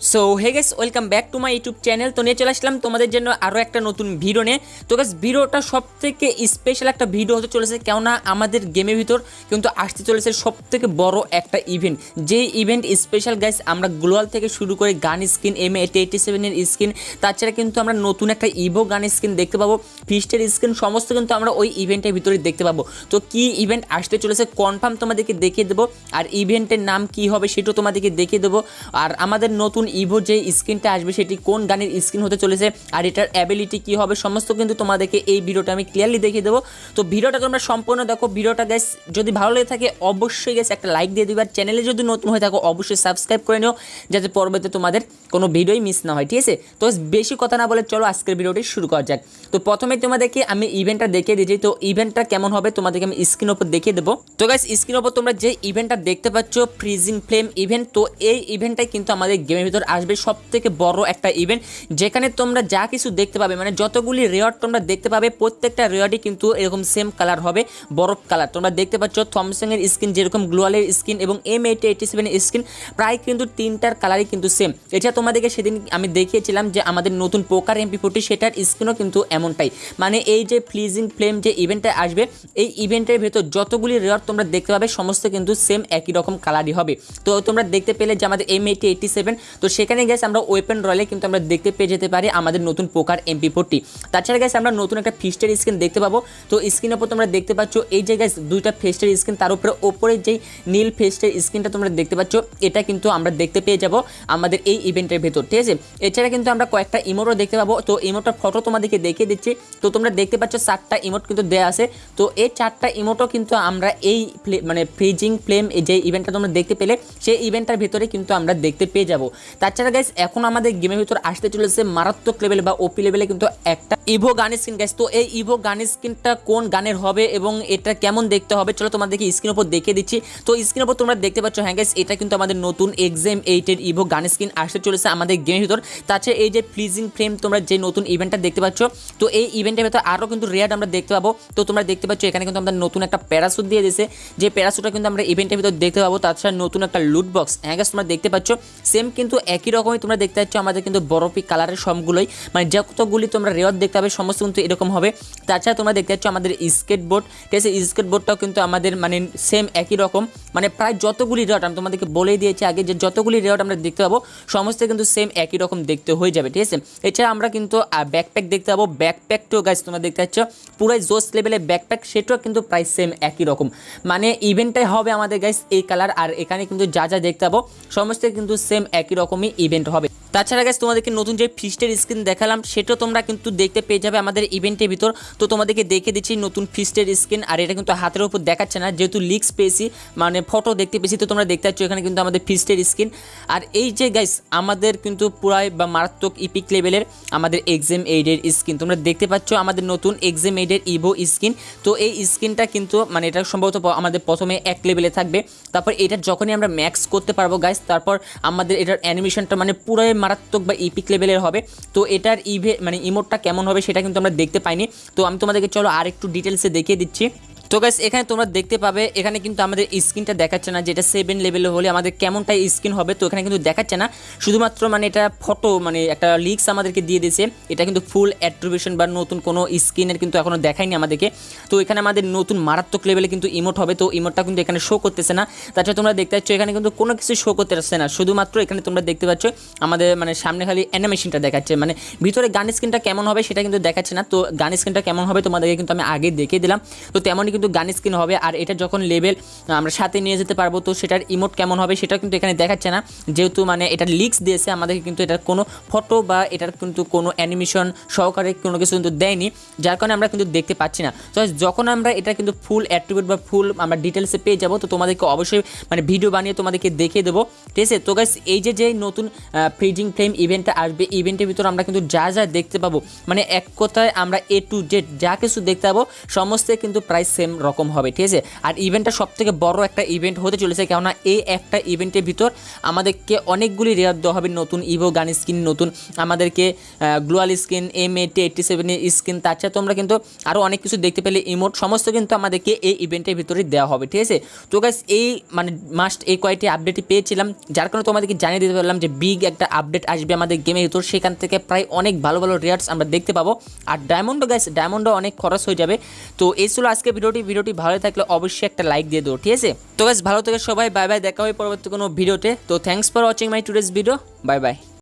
So hey guys welcome back to my YouTube channel তো নিয়ে চলে আসলাম তোমাদের জন্য আরও একটা নতুন ভিডিও নিয়ে। তো গাছ ভিডিওটা সব থেকে স্পেশাল একটা ভিডিও হতে চলেছে, কেননা আমাদের গেমের ভিতর কিন্তু আসতে চলেছে সব থেকে বড় একটা ইভেন্ট যেই ইভেন্ট স্পেশাল গাইস আমরা গ্লোয়াল থেকে শুরু করে গান স্কিন এম এইটি এইটি সেভেনের স্কিন তাছাড়া কিন্তু আমরা নতুন একটা ইভো গান স্কিন দেখতে পাবো ফিস্টের স্কিন সমস্ত কিন্তু আমরা ওই ইভেন্টের ভিতরে দেখতে পাবো। তো কি ইভেন্ট আসতে চলেছে কনফার্ম তোমাদেরকে দেখিয়ে দেবো, আর ইভেন্টের নাম কি হবে সেটাও তোমাদেরকে দেখিয়ে দেবো। আর আমাদের নতুন ইভো যে স্ক্রিনটা আসবে, সেটি কোন গানের স্ক্রিন হতে চলেছে আর এটার অ্যাবিলিটি কি হবে, সমস্ত কিন্তু তোমাদেরকে এই ভিডিওটা আমি ক্লিয়ারলি দেখিয়ে দেবো। তো ভিডিওটা তোমরা সম্পূর্ণ দেখো। ভিডিওটা গ্যাস যদি ভালো লেগে থাকে, অবশ্যই গ্যাস একটা লাইক দিয়ে দিবে। আর চ্যানেলে যদি নতুন হয়ে থাকো, অবশ্যই সাবস্ক্রাইব করে নিও, যাতে পরবর্তীতে তোমাদের কোনো ভিডিওই মিস না হয়, ঠিক আছে? তো বেশি কথা না বলে চলো আজকের ভিডিওটি শুরু করা যাক। তো প্রথমে তোমাদেরকে আমি ইভেন্টটা দেখিয়ে দিয়েছি তো ইভেন্টটা কেমন হবে, তোমাদেরকে আমি স্ক্রিন ওপর দেখিয়ে দেবো। তো গাইস স্ক্রিন ওপর তোমরা যে ইভেন্টটা দেখতে পাচ্ছ ফ্রিজিং ফ্লেম ইভেন্ট তো এই ইভেন্টটাই কিন্তু আমাদের গেমের ভিতর আসবে সব থেকে বড় একটা ইভেন্ট যেখানে তোমরা যা কিছু দেখতে পাবে মানে যতগুলি রেয়ার তোমরা দেখতে পাবে, প্রত্যেকটা রেয়ারই কিন্তু এরকম সেম কালার হবে, বরফ কালার তোমরা দেখতে পাচ্ছ থমসংয়ের স্কিন যেরকম গ্লোয়ালের স্কিন এবং এম এইটি এইটি সেভেনের স্কিন প্রায় কিন্তু তিনটার কালারই কিন্তু সেম এটা তোমাদেরকে সেদিন আমি দেখিয়েছিলাম যে আমাদের নতুন পোকার এমপি ফোর্টি সেটার স্কিনও কিন্তু এমনটাই। মানে এই যে ফ্লিজিং ফ্লেম যে ইভেন্টটা আসবে, এই ইভেন্টের ভেতর যতগুলি রেয়ার তোমরা দেখতে পাবে, সমস্ত কিন্তু সেম একই রকম কালারই হবে। তো তোমরা দেখতে পেলে যে আমাদের এম এইটি এইটি সেভেন তো সেখানে গেছে আমরা ওয়েপেন রয়্যালে কিন্তু আমরা দেখতে পেয়ে যেতে পারি আমাদের নতুন পোকার এমপি ফোরটি তাছাড়া গেছে আমরা নতুন একটা ফিস্টের স্ক্রিন দেখতে পাবো। তো স্ক্রিনের ওপর তোমরা দেখতে পাচ্ছ, এই যে দুইটা ফেস্টের স্ক্রিন তার উপরে ওপরে যেই নীল ফেস্টের স্ক্রিনটা তোমরা দেখতে পাচ্ছ, এটা কিন্তু আমরা দেখতে পেয়ে যাব আমাদের এই ইভেন্টের ভেতর, ঠিক আছে? এছাড়া কিন্তু আমরা কয়েকটা ইমোটও দেখতে পাবো। তো ইমোটার ফটো তোমাদেরকে দেখিয়ে দিচ্ছি। তো তোমরা দেখতে পাচ্ছ চারটা ইমোট কিন্তু দেওয়া আছে। তো এই চারটা ইমোটও কিন্তু আমরা এই মানে ফ্রিজিং ফ্লেম যে ইভেন্টটা তোমরা দেখতে পেলে, সেই ইভেন্টটার ভেতরে কিন্তু আমরা দেখতে পেয়ে যাব। তাছাড়া গাইস এখন আমাদের গেমের ভিতর আসতে চলেছে মারাত্মক লেভেল বা ওপি লেভেলে কিন্তু একটা ইভো গানের স্কিন গাইস তো এই ইভো গানের স্কিনটা কোন গানের হবে এবং এটা কেমন দেখতে হবে? চলো তোমাদেরকে স্ক্রিন উপর দেখিয়ে দিচ্ছি। তো স্ক্রিন উপর তোমরা দেখতে পাচ্ছ হ্যাঁ গাইস এটা কিন্তু আমাদের নতুন এক্সাম এইটের ইভো গানের স্কিন আসতে চলেছে আমাদের গেমের ভিতর। তাছাড়া এই যে প্লিজিং ফ্রেম তোমরা যে নতুন ইভেন্টটা দেখতে পাচ্ছ, তো এই ইভেন্টের ভেতর আরও কিন্তু রেয়ার আমরা দেখতে পাবো। তো তোমরা দেখতে পাচ্ছ, এখানে কিন্তু আমাদের নতুন একটা প্যারাসুট দিয়ে দিয়েছে। যে প্যারাসুটটা কিন্তু আমরা ইভেন্টের ভিতর দেখতে পাবো তাছাড়া নতুন একটা লুট বক্স হ্যাঁ গাইস তোমরা দেখতে পাচ্ছ সেম কিন্তু একই রকমই তোমরা দেখতে পাচ্ছ আমাদের কিন্তু বরফি কালারের সবগুলোই। মানে যতগুলি তোমরা রেয়ার দেখতে পাবে সমস্ত কিন্তু এরকম হবে। তাছাড়া তোমরা দেখতে পাচ্ছ আমাদের স্কেট বোর্ড ঠিক আছে? স্কেট বোর্ডটাও কিন্তু আমাদের মানে সেম একই রকম। মানে প্রায় যতগুলি রেওয়াট আমি তোমাদেরকে বলেই দিয়েছি আগে যে যতগুলি রেওয়াট আমরা দেখতে পাবো, সমস্ত কিন্তু সেম একই রকম দেখতে হয়ে যাবে, ঠিক আছে? এছাড়া আমরা কিন্তু ব্যাকপ্যাক দেখতে পাবো। ব্যাকপ্যাকটাও গাছ তোমরা দেখতে পাচ্ছ, পুরাই জোস লেভেলে ব্যাকপ্যাক সেটাও কিন্তু প্রায় সেম একই রকম। মানে ইভেন্টটাই হবে আমাদের গাইস এই কালার আর এখানে কিন্তু যা যা দেখতে পাবো, সমস্ত কিন্তু সেম একই রকমই ইভেন্ট হবে। তাছাড়া গাছ তোমাদেরকে নতুন যে ফিস্টের স্ক্রিন দেখালাম, সেটা তোমরা কিন্তু দেখতে পেয়ে যাবে আমাদের ইভেন্টের ভিতর। তো তোমাদেরকে দেখে দিচ্ছি নতুন ফিস্টের স্ক্রিন আর এটা কিন্তু হাতের উপর দেখাচ্ছে না, যেহেতু লিক্স পেয়েছি মানে ফটো দেখতে পেয়েছি, তো তোমরা দেখতে পাচ্ছ এখানে কিন্তু আমাদের ফিস্টের স্ক্রিন আর এই যে গাইস আমাদের কিন্তু পুরাই বা মারাত্মক ইপিক লেভেলের আমাদের এক্সাম এইডের স্ক্রিন তোমরা দেখতে পাচ্ছ আমাদের নতুন এক্সাম এইডের ইভো স্ক্রিন তো এই স্ক্রিনটা কিন্তু মানে এটা সম্ভবত আমাদের প্রথমে এক লেভেলে থাকবে। তারপর এটা যখনই আমরা ম্যাক্স করতে পারব গাইস তারপর আমাদের এটার অ্যানিমেশনটা মানে পুরাই মারাত্মক বা ইপিক লেভেলের হবে। তো এটার ইভে মানে ইমোটটা কেমন হবে সেটা কিন্তু আমরা দেখতে পাইনি। তো আমি তোমাদেরকে চলো আর একটু ডিটেলসে দেখিয়ে দিচ্ছি। তো গাইস এখানে তোমরা দেখতে পাবে, এখানে কিন্তু আমাদের স্ক্রিনটা দেখাচ্ছে না যেটা সেভেন লেভেলে হলে আমাদের কেমনটা স্ক্রিন হবে, তো এখানে কিন্তু দেখাচ্ছে না। শুধুমাত্র মানে এটা ফটো মানে একটা লিক্স আমাদেরকে দিয়ে দিয়েছে। এটা কিন্তু ফুল অ্যাট্রিবিউশন বা নতুন কোনো স্ক্রিনের কিন্তু এখনও দেখায়নি আমাদেরকে। তো এখানে আমাদের নতুন মারাত্মক লেভেলে কিন্তু ইমোট হবে, তো ইমোটটা কিন্তু এখানে শো করতেছে না। তাছাড়া তোমরা দেখতে পাচ্ছ, এখানে কিন্তু কোনো কিছু শো করতে আসছে না। শুধুমাত্র এখানে তোমরা দেখতে পাচ্ছ, আমাদের মানে সামনে খালি অ্যানিমেশনটা দেখাচ্ছে। মানে ভিতরে গান স্ক্রিনটা কেমন হবে সেটা কিন্তু দেখাচ্ছে না। তো গান স্ক্রিনটা কেমন হবে তোমাদেরকে কিন্তু আমি আগে দেখে দিলাম। তো তেমনই কিন্তু গান স্ক্রিন হবে আর এটা যখন লেভেল আমরা সাথে নিয়ে যেতে পারব, তো সেটার ইমোট কেমন হবে সেটা কিন্তু এখানে দেখাচ্ছে না। যেহেতু মানে এটা লিক্স দিয়েছে, আমাদেরকে কিন্তু এটার কোনো ফটো বা এটার কিন্তু কোনো অ্যানিমেশন সহকারে কোনো কিছু কিন্তু দেয়নি, যার কারণে আমরা কিন্তু দেখতে পাচ্ছি না। তো যখন আমরা এটা কিন্তু ফুল অ্যাট্রিবিউট বা ফুল আমরা ডিটেলসে পেয়ে যাব, তো তোমাদেরকে অবশ্যই মানে ভিডিও বানিয়ে তোমাদেরকে দেখিয়ে দেবো। ঠিক আছে? তো গাইস এই যে যে নতুন ফ্রিজিং ফ্লেম ইভেন্টটা আসবে ইভেন্টের ভিতর আমরা কিন্তু যা যা দেখতে পাবো মানে এক কথায় আমরা এ টু জেড যা কিছু দেখতে পাবো, সমস্ত কিন্তু প্রায় সেম সেম রকম হবে, ঠিক আছে? আর ইভেন্টটা সব থেকে বড় একটা ইভেন্ট হতে চলেছে, কেননা এই একটা ইভেন্টের ভিতর আমাদেরকে অনেকগুলি রেয়ার দেওয়া হবে, নতুন ইভো গান স্কিন নতুন আমাদেরকে গ্লোয়াল স্কিন এম এইটি এইটটি সেভেনের স্কিন তাছাড়া তোমরা কিন্তু আরও অনেক কিছু দেখতে পেলে ইমোট সমস্ত কিন্তু আমাদেরকে এই ইভেন্টের ভিতরে দেওয়া হবে, ঠিক আছে? তো গাইস এই মানে মাস্ট এই কয়েকটি আপডেটই পেয়েছিলাম, যার কারণে তোমাদেরকে জানিয়ে দিতে পারলাম যে বিগ একটা আপডেট আসবে আমাদের গেমের ভিতর, সেখান থেকে প্রায় অনেক ভালো ভালো রেয়ার্স আমরা দেখতে পাবো, আর ডায়মন্ডও গাইস ডায়মন্ডও অনেক খরচ হয়ে যাবে, তো এই ছিল আজকে ভিডিওটি ভিডিওটি ভালো থাকলে অবশ্যই একটা লাইক দিয়ে দেবো, ঠিক আছে? তো বেশ ভালো থেকে সবাই বাই বাই দেখা হয় পরবর্তী কোনো ভিডিওতে। তো thanks for watching my today's video bye bye